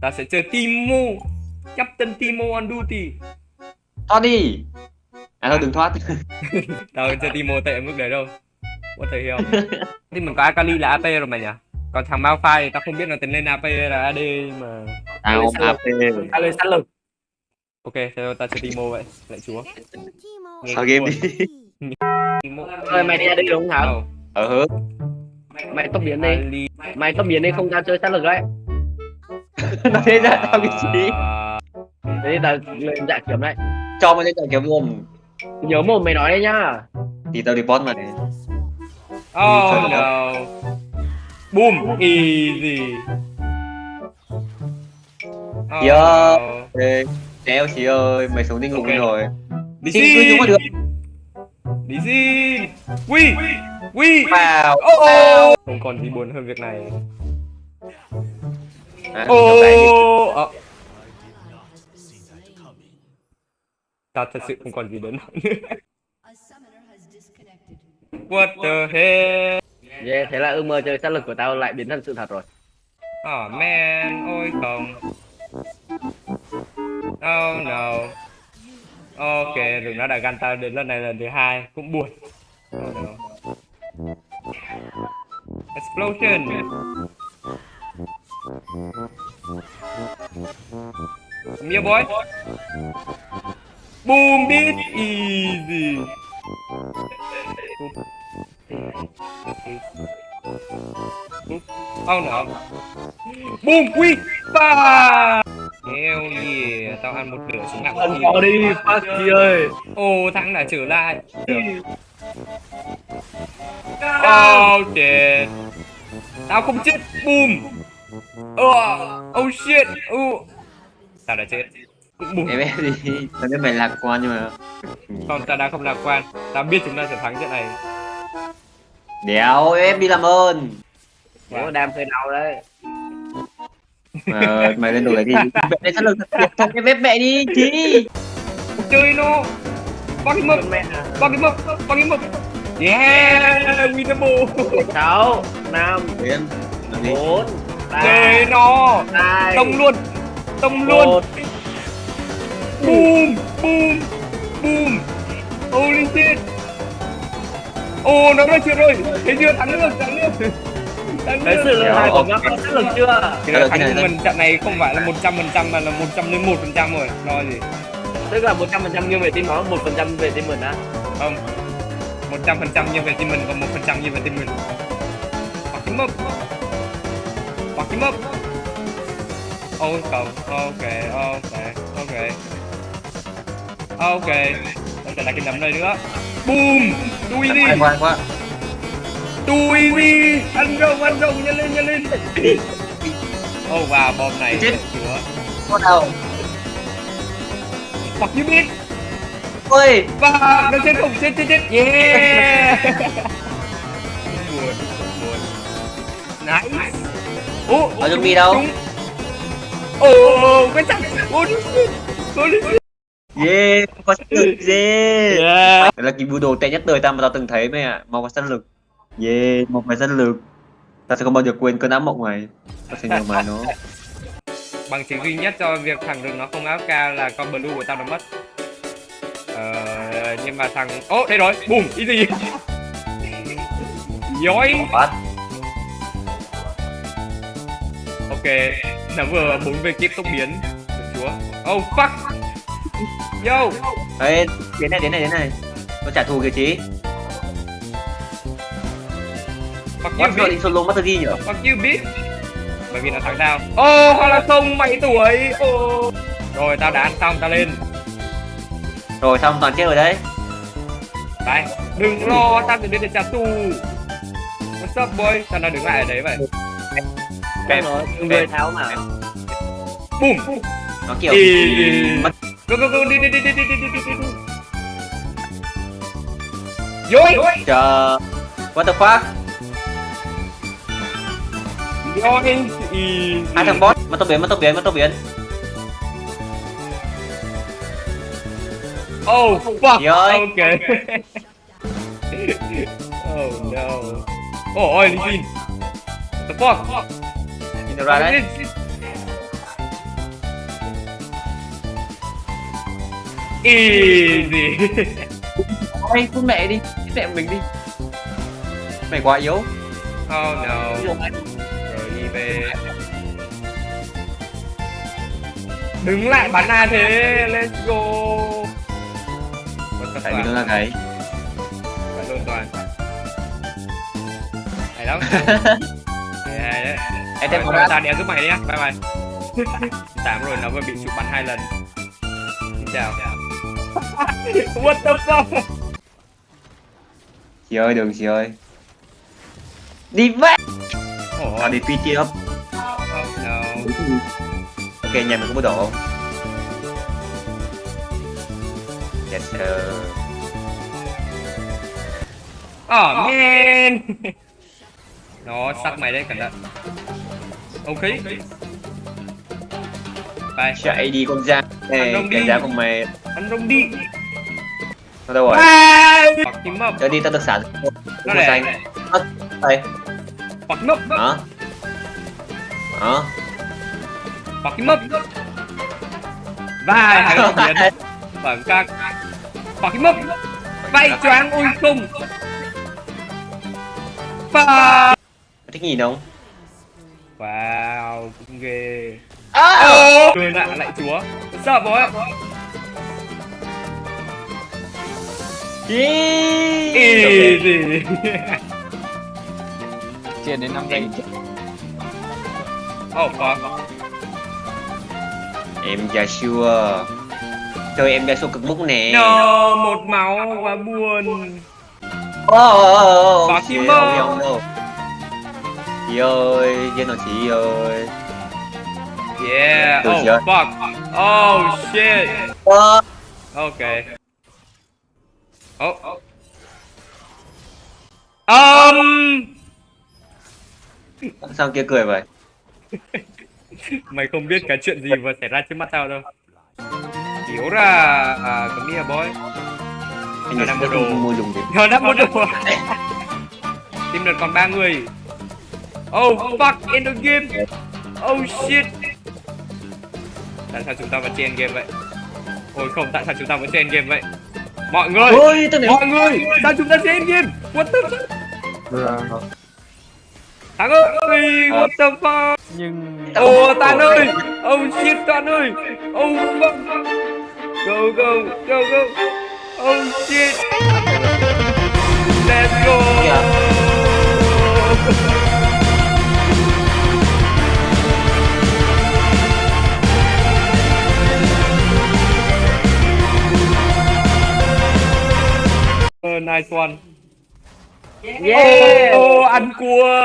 ta sẽ chơi Timo. Captain Timo on duty. Thoát đi. À thôi đừng thoát. Tao không chơi Timo tệ mức đấy đâu. What the hell thì mình có Akali là AP rồi mà nhỉ? Còn thằng Malphite thì tao không biết là tính lên AP hay là AD mà tao ap ta lên sát lực ok theo tao chơi Timo vậy. Lại chúa. Nghe sao game đi. Timo. Ơi, mày đi đi đúng không Thảo? Ờ hớ. Mày tốc biến đi. Mày tốc biến đi không tao chơi sát lực đấy nó thế ra tao cái gì À, thế tao lên dạ kiếm đấy cho mày lên giải kiếm luôn nhớ mồm mày nói đấy nhá thì tao report mà Oh no. Boom, easy. Oh, Yo. Đéo chị ơi, mày xuống đi ngủ Ok. rồi Đi Xin cứ có được Đi xin. Quy. Quy. Wow Oh. Không còn gì buồn hơn việc này. À. Oh. Ờ. Ta thật sự không còn gì đến nữa. What the hell? yeah, thế là ước mơ chơi sát lực của tao lại biến thành sự thật rồi Oh man, ôi không. Oh no. Ok, đừng nói đại gan tao đến lần này lần thứ hai cũng buồn. Oh no. Explosion. Here, boy. Boom, beat easy. Oh no. Boom, quick, ba. Hell yeah, tao ăn một nửa súng nặng Ăn bỏ đi Fucky ơi Ô, thắng đã trở lại. Oh shit. Tao không chết. Boom. Oh, oh shit. Oh. Sao đã chết? Bùng. Em biết gì? Tao biết mày lạc quan nhưng mà... Không, tao đang không lạc quan. Tao biết chúng ta sẽ thắng trận này. Đéo, em đi làm ơn. Dạ. Ủa, đam hơi đau đấy. Ờ, mày lên đồ lại đi. Mẹ này lực thật cái bếp mẹ đi, chí. Chơi nó. Bác cái mập, bác cái mực. bác cái mập. Yeah, winnable. 6, 5, 4, 3, 3 nó, đông luôn. Tông luôn. một Boom, boom, boom. Holy shit. Ồ, nó nói chuyện rồi. Thấy chưa? Thắng được, thắng được. Thắng được. sự lợi hại của các con sát lực chưa Thì là thắng của mình trận này không phải là 100% mà là 101% rồi. Lo gì? tức là 100% nghiêng về team nó 1% về team mình á Không. 100% như về team mình còn 1% như về team mình. Fuck him up. Fuck him up. Oh, không. Ok, ok, ok. Ok. Không thể là cái nấm này nữa. Boom. Đuôi đi. Ai quan quá Đuôi đi. Ăn rồng, ăn rồng. Nhanh lên, nhanh lên. Oh wow, bom này. Chết. Chúa. Có đâu Fuck you bitch. Ôi, Và nó chết không chết chết chết. Yeah. buồn, buồn. Nice. Ô, ở zombie đâu Đúng. Ồ. Ồ, holy shit. Yeah, có sát lực yeah Yeah. Đấy là cái video tệ nhất đời tao mà tao từng thấy mày ạ Mau có sát lực Yeah, một mày sát lực Tao sẽ không bao giờ quên cơn ám mộng này Tao sẽ nhớ mày nó Bằng chứng duy nhất cho việc thằng rừng nó không áo ca là con blue của tao nó mất. Ờ, nhưng mà thằng... Ô, đây rồi. Boom, easy. Dối. What? Ok, nó vừa bốn về kiếp tốc biến. Chúa. Oh, fuck. Yo. Ê, đến này, đến này, đến này Nó trả thù kìa chí Fuck you, bitch. định solo nhỉ? Fuck you, bitch. Bởi vì nó thắng tao. Ô, hoặc là không, mày tuổi. Ô. Rồi, tao đã ăn xong, tao lên. Rồi xong toàn chết rồi đấy Đây, đừng lo, tao sẽ đến để trả thù. What's up, boy? Tao đang đứng lại ở đấy vậy. Nói người tháo mà Boom. Nó kiểu mất Go, go, go, đi, đi, đi, đi, đi, đi, đi, đi, đi. Dối. chờ What the fuck? Dối. Hai thằng boss, mất tốc biến, mất tốc biến, mất tốc biến Oh, fuck. Dối. Okay. oh, no. Oh, ôi, Linh What the fuck? Được rồi đấy. Easy. Quay con mẹ đi, cái mẹ mình đi. Mày quá yếu. Oh no. Rồi đi về. Đứng lại bắn A thế, let's go. Tại vì nó là cái Bạn luôn toàn. Hay lắm. Em thêm một ta đéo giúp mày đi nhá. Bye bye. Tám rồi nó vừa bị chụp bắn hai lần. Xin chào. What the fuck? Chị ơi, đường chị ơi. Đi. Ủa, Nó đi PT up. oh no Ok, nhà mình có bộ độ không? Yes sir. oh man nó sắc mày đấy cẩn thận ok bye Chạy đi con da. Này, cái giá của mày ăn rông đi nó đâu rồi? up Cho đi tao được sản. nó này xanh. Đây. him up Hả? Hả? fuck him up vai hai cái biến bẩn các fuck him up vai choáng ui không Fuck. Thích nhìn không? Wow, cũng ghê. À! Ô, Cười lạ lại chúa. Sao bố em? Easy. Chuyển đến 5 giây. Oh fuck. Em Joshua. Chơi em Joshua cực bút nè. No, một máu quá buồn. Kim ơi, ơi. không đâu. Chị ơi, nào chị ơi. Yeah. Được Oh fuck. Oh shit. Okay. Oh. Um. sao kia cười vậy? Mày không biết cái chuyện gì vừa xảy ra trước mắt tao đâu. Hiểu ra à, come here boy. Anh đang mua đồ. mua. Nó đã một đồ Team đợt còn ba người Oh fuck end of game. Oh shit. Tại sao chúng ta vẫn trên game vậy? Ôi không tại sao chúng ta vẫn trên game vậy? Mọi người Ôi. Mọi người Sao chúng ta trên game. What the fuck? Thắng ơi What the fuck? Nhưng Oh Tan ơi. Oh shit Tan ơi. Oh fuck. Go go go go. Oh shit. Let's go nice one. Yeah. Oh, oh, ăn cua.